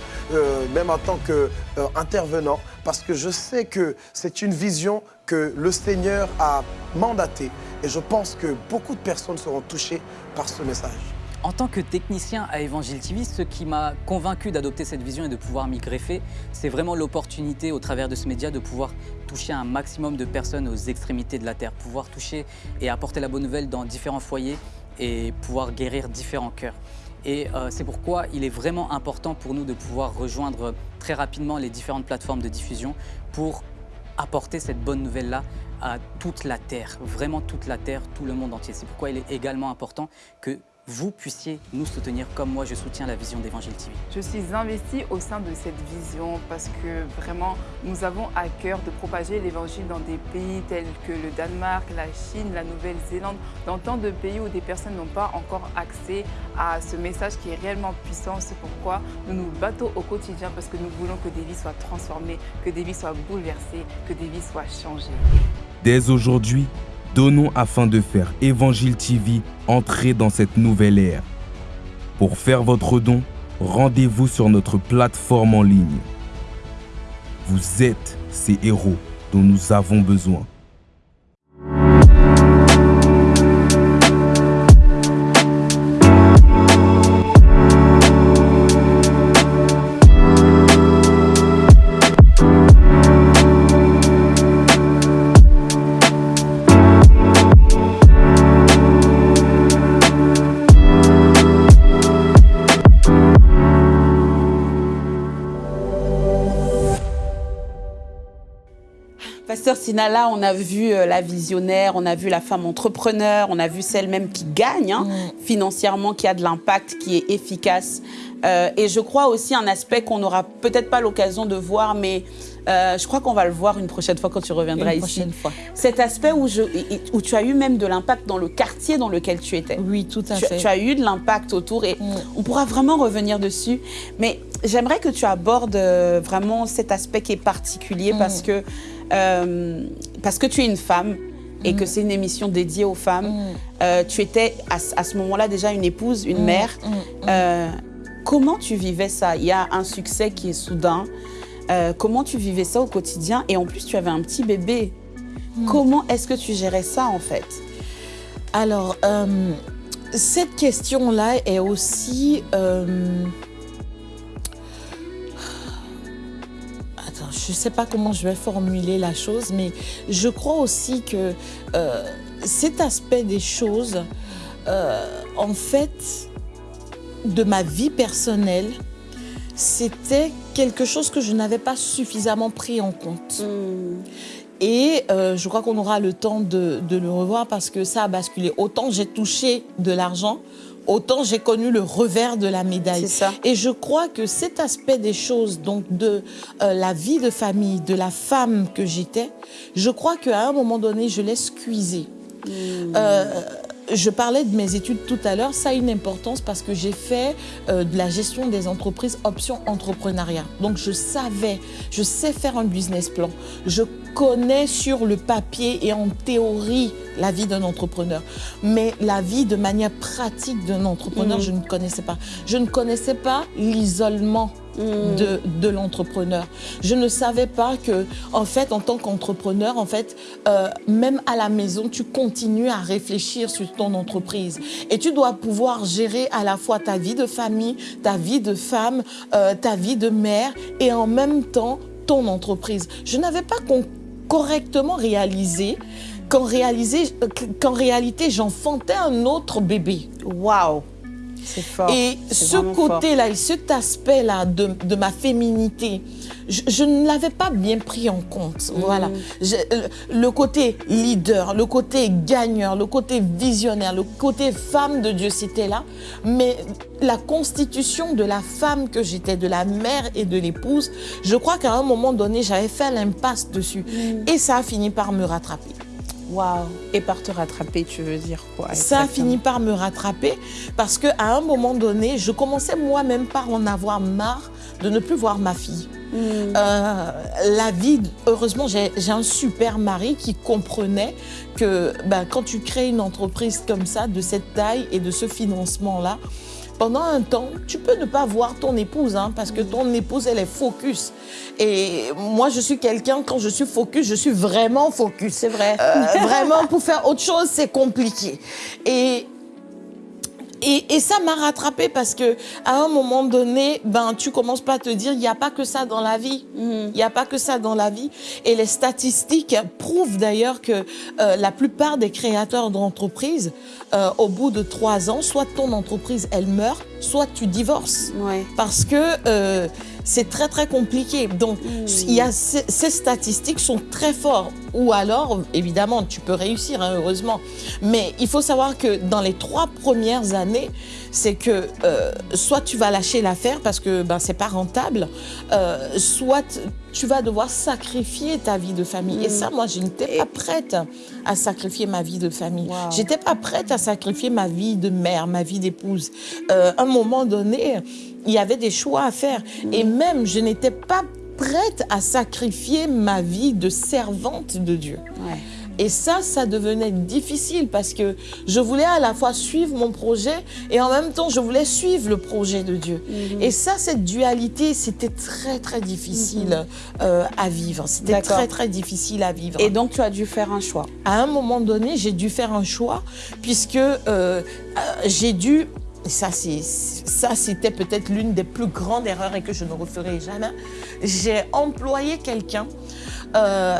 Speaker 10: même en tant qu'intervenant, parce que je sais que c'est une vision que le Seigneur a mandatée. Et je pense que beaucoup de personnes seront touchées par ce message.
Speaker 7: En tant que technicien à Evangile TV, ce qui m'a convaincu d'adopter cette vision et de pouvoir m'y greffer, c'est vraiment l'opportunité au travers de ce média de pouvoir toucher un maximum de personnes aux extrémités de la Terre, pouvoir toucher et apporter la bonne nouvelle dans différents foyers et pouvoir guérir différents cœurs. Et euh, c'est pourquoi il est vraiment important pour nous de pouvoir rejoindre très rapidement les différentes plateformes de diffusion pour apporter cette bonne nouvelle-là à toute la Terre, vraiment toute la Terre, tout le monde entier. C'est pourquoi il est également important que vous puissiez nous soutenir comme moi je soutiens la vision d'Évangile TV.
Speaker 11: Je suis investie au sein de cette vision parce que vraiment nous avons à cœur de propager l'évangile dans des pays tels que le Danemark, la Chine, la Nouvelle-Zélande, dans tant de pays où des personnes n'ont pas encore accès à ce message qui est réellement puissant. C'est pourquoi nous nous battons au quotidien parce que nous voulons que des vies soient transformées, que des vies soient bouleversées, que des vies soient changées.
Speaker 12: Dès aujourd'hui, donnons afin de faire Évangile TV entrer dans cette nouvelle ère. Pour faire votre don, rendez-vous sur notre plateforme en ligne. Vous êtes ces héros dont nous avons besoin.
Speaker 1: Pasteur Sinala, on a vu euh, la visionnaire, on a vu la femme entrepreneur, on a vu celle même qui gagne hein, financièrement, qui a de l'impact, qui est efficace. Euh, et je crois aussi un aspect qu'on n'aura peut-être pas l'occasion de voir, mais euh, je crois qu'on va le voir une prochaine fois quand tu reviendras
Speaker 3: Une
Speaker 1: ici.
Speaker 3: prochaine fois.
Speaker 1: Cet aspect où, je, et- où tu as eu même de l'impact dans le quartier dans lequel tu étais.
Speaker 3: Oui, tout à
Speaker 1: tu,
Speaker 3: fait.
Speaker 1: tu as eu de l'impact autour et
Speaker 3: Mm.
Speaker 1: on pourra vraiment revenir dessus. Mais j'aimerais que tu abordes vraiment cet aspect qui est particulier
Speaker 3: Mm.
Speaker 1: parce, que, euh, parce que tu es une femme et que c'est une émission dédiée aux femmes.
Speaker 3: Mm.
Speaker 1: Euh, tu étais à, ce- à ce moment-là déjà une épouse, une
Speaker 3: Mm,
Speaker 1: mère.
Speaker 3: mm.
Speaker 1: Euh, comment tu vivais ça? Il y a un succès qui est soudain. Comment tu vivais ça au quotidien? Et en plus, tu avais un petit bébé.
Speaker 3: Mm.
Speaker 1: Comment est-ce que tu gérais ça en fait?
Speaker 3: Alors, cette question-là est aussi... je ne sais pas comment je vais formuler la chose, mais je crois aussi que euh, cet aspect des choses, euh, en fait, de ma vie personnelle, c'était quelque chose que je n'avais pas suffisamment pris en compte. Et euh, je crois qu'on aura le temps de, de le revoir parce que ça a basculé. Autant j'ai touché de l'argent, autant j'ai connu le revers de la médaille.
Speaker 1: Ça.
Speaker 3: Et je crois que cet aspect des choses, donc de euh, la vie de famille, de la femme que j'étais, je crois qu'à un moment donné, je l'ai squeezé. Euh, je parlais de mes études tout à l'heure, ça a une importance parce que j'ai fait euh, de la gestion des entreprises option entrepreneuriat. Donc je savais, je sais faire un business plan. Je connais sur le papier et en théorie la vie d'un entrepreneur. Mais la vie de manière pratique d'un entrepreneur,
Speaker 1: Mhm.
Speaker 3: je ne connaissais pas. Je ne connaissais pas l'isolement de, de l'entrepreneur. Je ne savais pas que, en fait, en tant qu'entrepreneur, en fait, euh, même à la maison, tu continues à réfléchir sur ton entreprise. Et tu dois pouvoir gérer à la fois ta vie de famille, ta vie de femme, euh, ta vie de mère et en même temps ton entreprise. Je n'avais pas con- correctement réalisé qu'en réalisé- qu'en réalité, j'enfantais un autre bébé.
Speaker 1: Waouh fort.
Speaker 3: Et ce côté-là et cet aspect-là de, de ma féminité, je, je ne l'avais pas bien pris en compte. Voilà. Je- le- le côté leader, le côté gagneur, le côté visionnaire, le côté femme de Dieu, c'était là. Mais la constitution de la femme que j'étais, de la mère et de l'épouse, je crois qu'à un moment donné, j'avais fait l'impasse dessus. Et ça a fini par me rattraper.
Speaker 1: Waouh. Et par te rattraper, tu veux dire quoi
Speaker 3: Ça a
Speaker 1: exactement?
Speaker 3: fini par me rattraper parce qu'à un moment donné, je commençais moi-même par en avoir marre de ne plus voir ma fille. Euh, la vie, heureusement, j'ai j'ai un super mari qui comprenait que ben, quand tu crées une entreprise comme ça, de cette taille et de ce financement-là, pendant un temps, tu peux ne pas voir ton épouse, hein, parce que ton épouse, elle est focus. Et moi, je suis quelqu'un, quand je suis focus, je suis vraiment focus.
Speaker 1: C'est vrai.
Speaker 3: Euh, vraiment, pour faire autre chose, c'est compliqué. Et et, et ça m'a rattrapé parce que à un moment donné, ben tu commences pas à te dire il n'y a pas que ça dans la vie. Il n'y a pas que ça dans la vie. Et les statistiques prouvent d'ailleurs que euh, la plupart des créateurs d'entreprises, euh, au bout de trois ans, soit ton entreprise elle meurt, soit tu divorces.
Speaker 1: Ouais.
Speaker 3: Parce que euh, c'est très très compliqué. Donc il y a ces, ces statistiques sont très fortes. Ou alors, évidemment, tu peux réussir, hein, heureusement. Mais il faut savoir que dans les trois premières années, c'est que euh, soit tu vas lâcher l'affaire parce que ben, c'est pas rentable, euh, soit tu vas devoir sacrifier ta vie de famille. Et ça, moi, je n'étais pas prête à sacrifier ma vie de famille.
Speaker 1: Wow.
Speaker 3: J'étais pas prête à sacrifier ma vie de mère, ma vie d'épouse. Euh, à un moment donné, il y avait des choix à faire. Et même, je n'étais pas prête à sacrifier ma vie de servante de Dieu.
Speaker 1: Ouais.
Speaker 3: Et ça, ça devenait difficile parce que je voulais à la fois suivre mon projet et en même temps, je voulais suivre le projet de Dieu. Et ça, cette dualité, c'était très, très difficile euh, à vivre. C'était très, très difficile à vivre.
Speaker 1: Et donc, tu as dû faire un choix.
Speaker 3: à un moment donné, j'ai dû faire un choix puisque euh, euh, j'ai dû ça, c'était peut-être l'une des plus grandes erreurs et que je ne referai jamais. J'ai employé quelqu'un, euh,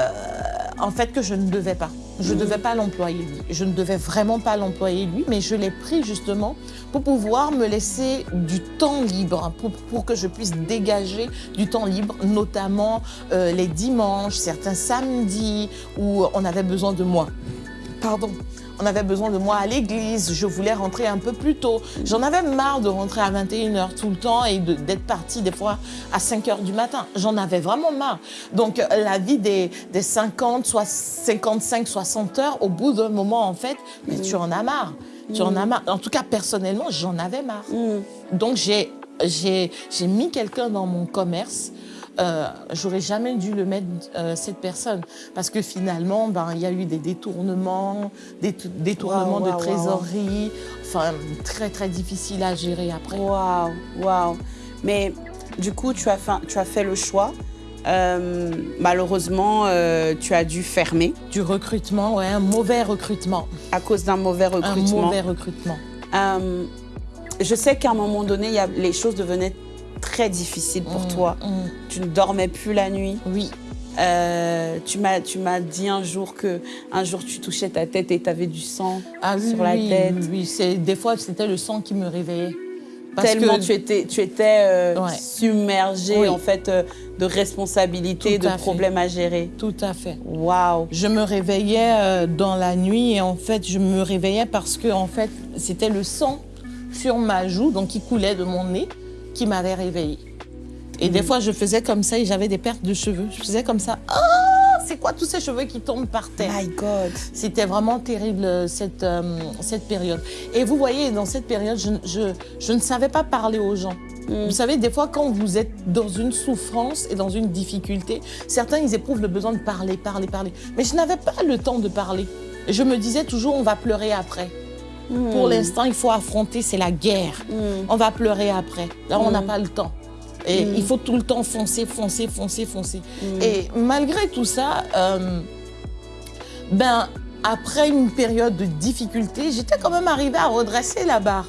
Speaker 3: en fait, que je ne devais pas. Je ne devais pas l'employer lui. Je ne devais vraiment pas l'employer lui, mais je l'ai pris justement pour pouvoir me laisser du temps libre, pour, pour que je puisse dégager du temps libre, notamment euh, les dimanches, certains samedis où on avait besoin de moi. Pardon. On avait besoin de moi à l'église, je voulais rentrer un peu plus tôt. J'en avais marre de rentrer à 21h tout le temps et d'être partie des fois à 5h du matin. J'en avais vraiment marre. Donc euh, la vie des, des 50, soit 55, 60 heures, au bout d'un moment en fait, mais tu en as marre. Tu en as marre. En tout cas, personnellement, j'en avais marre. Donc j'ai j'ai j'ai mis quelqu'un dans mon commerce. Euh, J'aurais jamais dû le mettre euh, cette personne parce que finalement, ben il y a eu des détournements, des détournements de trésorerie, enfin très très difficile à gérer après.
Speaker 1: Waouh, waouh. Mais du coup, tu as fait, tu as fait le choix. Euh, malheureusement, euh, tu as dû fermer
Speaker 3: Du recrutement, ouais, un mauvais recrutement,
Speaker 1: à cause d'un mauvais
Speaker 3: un
Speaker 1: recrutement.
Speaker 3: mauvais recrutement.
Speaker 1: Euh, je sais qu'à un moment donné, y a, les choses devenaient très difficiles pour
Speaker 3: Mm,
Speaker 1: toi.
Speaker 3: mm.
Speaker 1: Tu ne dormais plus la nuit.
Speaker 3: Oui,
Speaker 1: Euh, tu m'as tu m'as dit un jour que un jour tu touchais ta tête et tu avais du sang
Speaker 3: ah, oui,
Speaker 1: sur la tête.
Speaker 3: oui, oui, c'est des fois c'était le sang qui me réveillait. Parce
Speaker 1: Tellement
Speaker 3: que-
Speaker 1: tu étais, tu étais euh,
Speaker 3: Ouais.
Speaker 1: submergée
Speaker 3: Oui.
Speaker 1: en fait euh, de responsabilités, de
Speaker 3: fait.
Speaker 1: problèmes à gérer.
Speaker 3: Tout à fait.
Speaker 1: Waouh.
Speaker 3: Je me réveillais euh, dans la nuit et en fait, je me réveillais parce que en fait, c'était le sang sur ma joue, donc qui coulait de mon nez, qui m'avait réveillée. Et des fois, je faisais comme ça et j'avais des pertes de cheveux. Je faisais comme ça. Ah, c'est quoi tous ces cheveux qui tombent par terre?
Speaker 1: My God.
Speaker 3: C'était vraiment terrible euh, cette, euh, cette période. Et vous voyez, dans cette période, je, je, je ne savais pas parler aux gens.
Speaker 1: Mm.
Speaker 3: Vous savez, des fois, quand vous êtes dans une souffrance et dans une difficulté, certains, ils éprouvent le besoin de parler, parler, parler. Mais je n'avais pas le temps de parler. Je me disais toujours, on va pleurer après. Pour l'instant, il faut affronter, c'est la guerre. On va pleurer après. Là, on n'a pas le temps. Et il faut tout le temps foncer, foncer, foncer, foncer. Et malgré tout ça, euh, ben, après une période de difficulté, j'étais quand même arrivée à redresser la barre.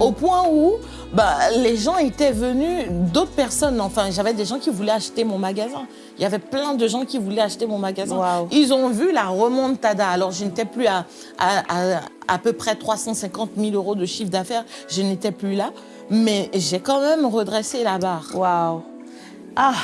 Speaker 3: Au point où bah, les gens étaient venus, d'autres personnes, enfin, j'avais des gens qui voulaient acheter mon magasin. Il y avait plein de gens qui voulaient acheter mon magasin.
Speaker 1: Wow.
Speaker 3: Ils ont vu la remontada. Alors, je n'étais plus à, à, à, à peu près 350 000 euros de chiffre d'affaires. Je n'étais plus là. Mais j'ai quand même redressé la barre.
Speaker 1: Waouh. Ah,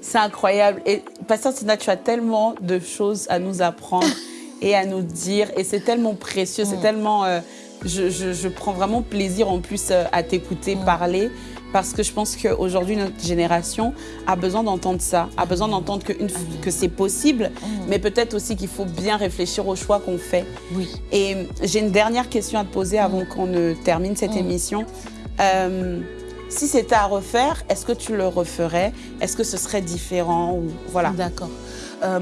Speaker 1: c'est incroyable. Et Pasteur Tina, tu as tellement de choses à nous apprendre et à nous dire. Et c'est tellement précieux, c'est tellement... euh, je, je- je prends vraiment plaisir en plus euh, à t'écouter parler parce que je pense qu'aujourd'hui, notre génération a besoin d'entendre ça, a besoin d'entendre que, que c'est possible, mais peut-être aussi qu'il faut bien réfléchir aux choix qu'on fait.
Speaker 3: Oui.
Speaker 1: Et euh, j'ai une dernière question à te poser avant qu'on ne termine cette émission. Euh, si c'était à refaire, est-ce que tu le referais? Est-ce que ce serait différent ou voilà
Speaker 3: D'accord. Euh,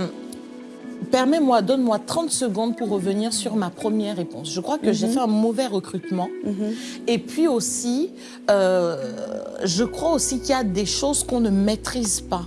Speaker 3: Permets-moi, donne-moi 30 secondes pour revenir sur ma première réponse. Je crois que j'ai fait un mauvais recrutement. Et puis aussi, euh, je crois aussi qu'il y a des choses qu'on ne maîtrise pas.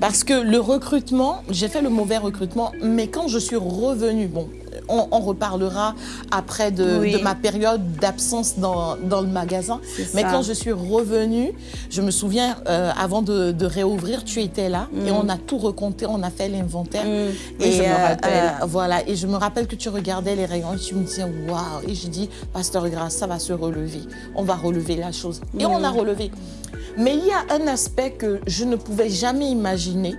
Speaker 3: Parce que le recrutement, j'ai fait le mauvais recrutement, mais quand je suis revenue, bon, on, on reparlera après de,
Speaker 1: Oui.
Speaker 3: de ma période d'absence dans, dans le magasin. Mais
Speaker 1: ça.
Speaker 3: quand je suis revenue, je me souviens, euh, avant de, de réouvrir, tu étais là et on a tout recompté, on a fait l'inventaire.
Speaker 1: Mm. Oui, je me
Speaker 3: euh,
Speaker 1: rappelle.
Speaker 3: euh, voilà, et je me rappelle que tu regardais les rayons et tu me disais waouh. Et je dis, Pasteur Grasse, ça va se relever. On va relever la chose. Et on a relevé. Mais il y a un aspect que je ne pouvais jamais imaginer.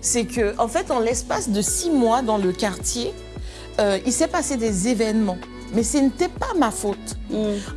Speaker 3: C'est que, en fait, en l'espace de six mois dans le quartier, euh, il s'est passé des événements. Mais ce n'était pas ma faute.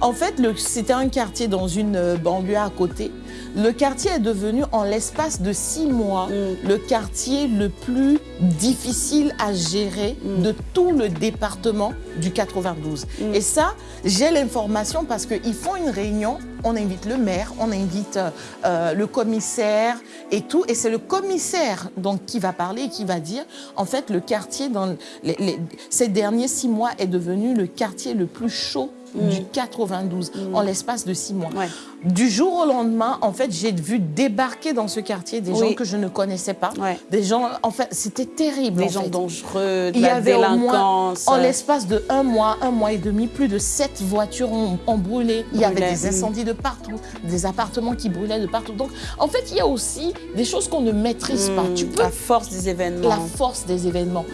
Speaker 3: En fait, c'était un quartier dans une euh, banlieue à côté. Le quartier est devenu, en l'espace de six mois, le quartier le plus difficile à gérer de tout le département du 92. Et ça, j'ai l'information parce qu'ils font une réunion, on invite le maire, on invite euh, euh, le commissaire et tout. Et c'est le commissaire donc, qui va parler et qui va dire, en fait, le quartier, dans les- les- ces derniers six mois, est devenu le quartier le plus chaud du 92 en l'espace de six mois.
Speaker 1: Ouais.
Speaker 3: Du jour au lendemain, en fait, j'ai vu débarquer dans ce quartier des
Speaker 1: Oui.
Speaker 3: gens que je ne connaissais pas.
Speaker 1: Ouais.
Speaker 3: Des gens, en fait, c'était terrible.
Speaker 1: Des
Speaker 3: en
Speaker 1: gens
Speaker 3: fait.
Speaker 1: dangereux, de
Speaker 3: Il y
Speaker 1: la
Speaker 3: avait au moins,
Speaker 1: délinquance.
Speaker 3: en l'espace de un mois, un mois et demi, plus de sept voitures ont, ont brûlé. Il y avait des
Speaker 1: mm.
Speaker 3: incendies de partout, des appartements qui brûlaient de partout. Donc, en fait, il y a aussi des choses qu'on ne maîtrise pas.
Speaker 1: Mm,
Speaker 3: Tu peux
Speaker 1: la force des événements.
Speaker 3: la force des événements.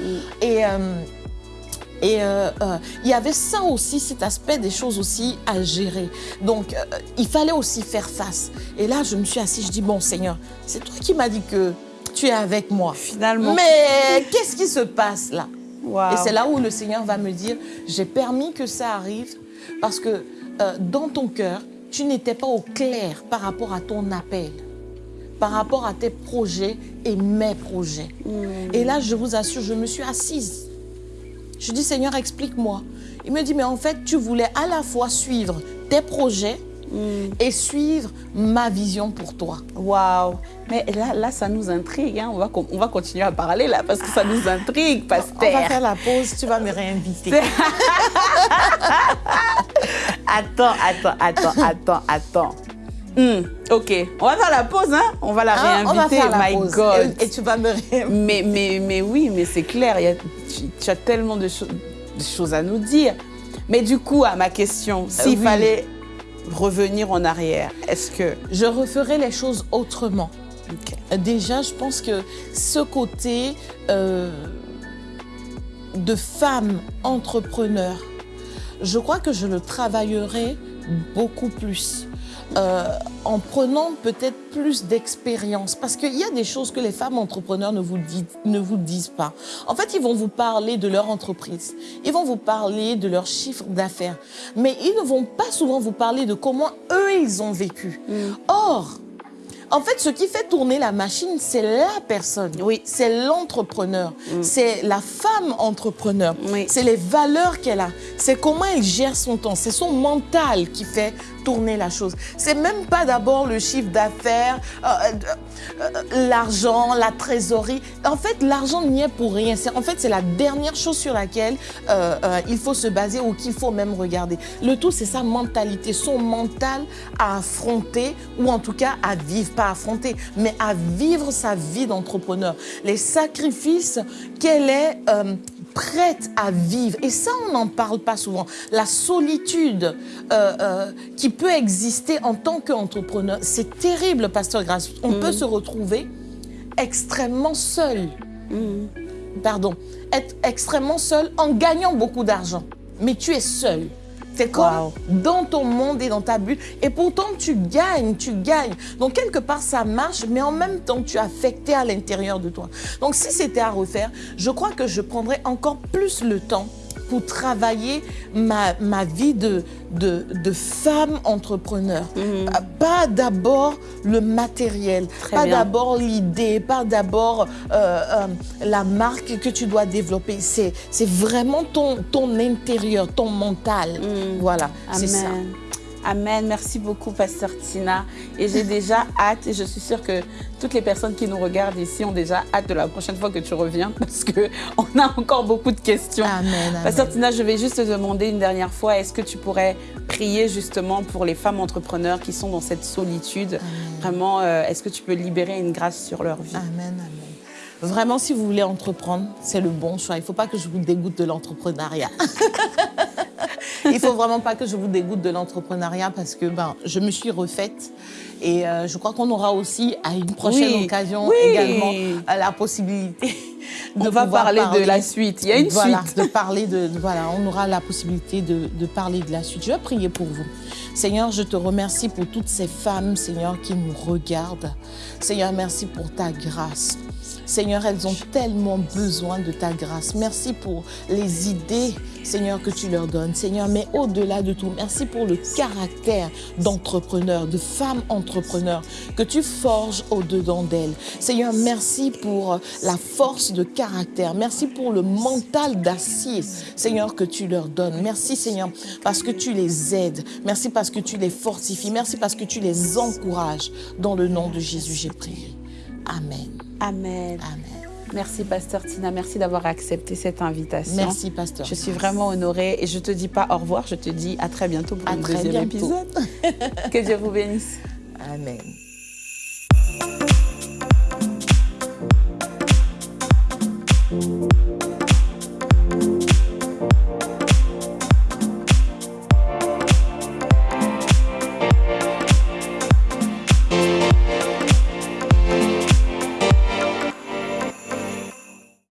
Speaker 3: Et, euh, et euh, euh, il y avait ça aussi, cet aspect des choses aussi à gérer. Donc, euh, il fallait aussi faire face. Et là, je me suis assise, je dis, bon Seigneur, c'est toi qui m'as dit que tu es avec moi.
Speaker 1: Finalement.
Speaker 3: Mais qu'est-ce qui se passe là? Et c'est là où le Seigneur va me dire, j'ai permis que ça arrive parce que dans ton cœur, tu n'étais pas au clair par rapport à ton appel, par rapport à tes projets et mes projets. Et là, je vous assure, je me suis assise. Je dis, Seigneur, explique-moi. Il me dit, mais en fait, tu voulais à la fois suivre tes projets et suivre ma vision pour toi.
Speaker 1: Waouh Mais là, là, ça nous intrigue. hein. On, va, on va continuer à parler là parce que ça nous intrigue,
Speaker 3: On va
Speaker 1: Pasteur.
Speaker 3: faire la pause, tu vas me réinviter.
Speaker 1: Attends, attends, attends, attends, attends. Hmm, ok, on va faire la pause, hein On va la
Speaker 3: on va
Speaker 1: réinviter.
Speaker 3: faire la
Speaker 1: My
Speaker 3: pause.
Speaker 1: God.
Speaker 3: Et, et tu vas me réinviter.
Speaker 1: Mais, mais, mais oui, mais c'est clair, il y a- tu, tu as tellement de, cho- de choses à nous dire. Mais du coup, à ma question, s'il
Speaker 3: oui.
Speaker 1: fallait revenir en arrière, est-ce que...
Speaker 3: Je referai les choses autrement. Déjà, je pense que ce côté euh, de femme entrepreneur, je crois que je le travaillerai beaucoup plus. Euh, en prenant peut-être plus d'expérience. Parce qu'il y a des choses que les femmes entrepreneurs ne vous, disent, ne vous disent pas. En fait, ils vont vous parler de leur entreprise. Ils vont vous parler de leur chiffre d'affaires. Mais ils ne vont pas souvent vous parler de comment eux, ils ont vécu. Or, en fait, ce qui fait tourner la machine, c'est la personne.
Speaker 1: Oui.
Speaker 3: C'est l'entrepreneur. C'est la femme entrepreneur.
Speaker 1: Oui.
Speaker 3: C'est les valeurs qu'elle a. C'est comment elle gère son temps. C'est son mental qui fait tourner la chose. C'est même pas d'abord le chiffre d'affaires, euh, euh, euh, l'argent, la trésorerie. En fait, l'argent n'y est pour rien. En fait, c'est la dernière chose sur laquelle il faut se baser ou qu'il faut même regarder. Le tout, c'est sa mentalité, son mental à affronter ou en tout cas à vivre, pas affronter, mais à vivre sa vie d'entrepreneur. Les sacrifices qu'elle est prête à vivre. Et ça, on n'en parle pas souvent. La solitude euh, euh, qui peut exister en tant qu'entrepreneur, c'est terrible, Pasteur Grace. On
Speaker 1: Mm.
Speaker 3: peut se retrouver extrêmement seul. Pardon. Être extrêmement seul en gagnant beaucoup d'argent. Mais tu es seul. C'est comme dans ton monde et dans ta bulle. Et pourtant, tu gagnes, tu gagnes. Donc, quelque part, ça marche, mais en même temps, tu es affecté à l'intérieur de toi. Donc, si c'était à refaire, je crois que je prendrais encore plus le temps pour travailler ma, ma vie de, de, de femme entrepreneur. Pas- Pas d'abord le matériel,
Speaker 1: Très
Speaker 3: pas d'abord l'idée, pas d'abord euh, euh, la marque que tu dois développer. C'est vraiment ton, ton intérieur, ton mental. Voilà, c'est ça.
Speaker 1: Amen. Merci beaucoup, Pasteur Tina. Et j'ai déjà hâte, et je suis sûre que toutes les personnes qui nous regardent ici ont déjà hâte de la prochaine fois que tu reviens, parce qu'on a encore beaucoup de questions.
Speaker 3: Amen.
Speaker 1: Pasteur Tina, je vais juste te demander une dernière fois, est-ce que tu pourrais prier justement pour les femmes entrepreneurs qui sont dans cette solitude? Vraiment, euh, est-ce que tu peux libérer une grâce sur leur vie?
Speaker 3: Amen, amen. Vraiment, si vous voulez entreprendre, c'est le bon choix. Il ne faut pas que je vous dégoûte de l'entrepreneuriat. Il ne faut vraiment pas que je vous dégoûte de l'entrepreneuriat parce que ben, je me suis refaite et euh, je crois qu'on aura aussi à une prochaine
Speaker 1: Oui,
Speaker 3: occasion
Speaker 1: oui.
Speaker 3: également euh, la possibilité de
Speaker 1: On va parler de la suite. Il y a une
Speaker 3: voilà,
Speaker 1: suite.
Speaker 3: de parler de voilà, on aura la possibilité de, de parler de la suite. Je vais prier pour vous. Seigneur, je te remercie pour toutes ces femmes, Seigneur, qui nous regardent. Seigneur, merci pour ta grâce. Seigneur, elles ont tellement besoin de ta grâce. Merci pour les idées, Seigneur, que tu leur donnes. Seigneur, mais au-delà de tout, merci pour le caractère d'entrepreneur, de femme entrepreneur que tu forges au-dedans d'elles. Seigneur, merci pour la force de caractère. Merci pour le mental d'acier, Seigneur, que tu leur donnes. Merci, Seigneur, parce que tu les aides. Merci parce que tu les fortifies. Merci parce que tu les encourages. Dans le nom de Jésus, j'ai prié. Amen.
Speaker 1: Amen. Merci, Pasteur Tina. Merci d'avoir accepté cette invitation.
Speaker 3: Merci, Pasteur.
Speaker 1: Je suis vraiment honorée et je ne te dis pas au revoir, je te dis à très bientôt pour
Speaker 3: un
Speaker 1: deuxième épisode. que Dieu vous bénisse.
Speaker 3: Amen.